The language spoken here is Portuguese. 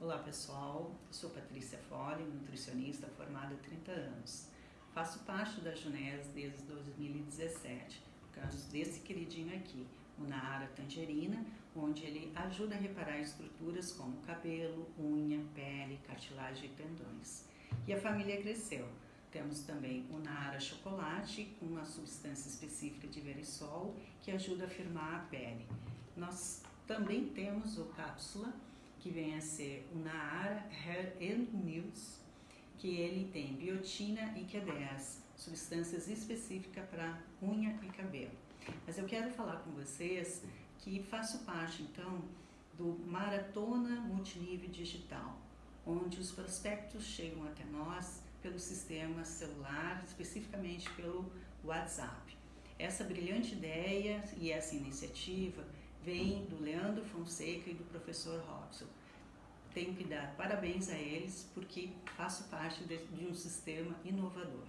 Olá pessoal, sou Patrícia Fole, nutricionista formada há 30 anos. Faço parte da Junés desde 2017, por causa desse queridinho aqui, o Naara Tangerina, onde ele ajuda a reparar estruturas como cabelo, unha, pele, cartilagem e tendões. E a família cresceu. Temos também o Naara Chocolate, com uma substância específica de verisol, que ajuda a firmar a pele. Nós também temos o cápsula, que vem a ser o Naara and News, que ele tem biotina e Q10, substâncias específicas para unha e cabelo. Mas eu quero falar com vocês que faço parte então do Maratona Multinível Digital, onde os prospectos chegam até nós pelo sistema celular, especificamente pelo WhatsApp. Essa brilhante ideia e essa iniciativa vem do Leandro Fonseca e do professor Robson. Tenho que dar parabéns a eles porque faço parte de, um sistema inovador.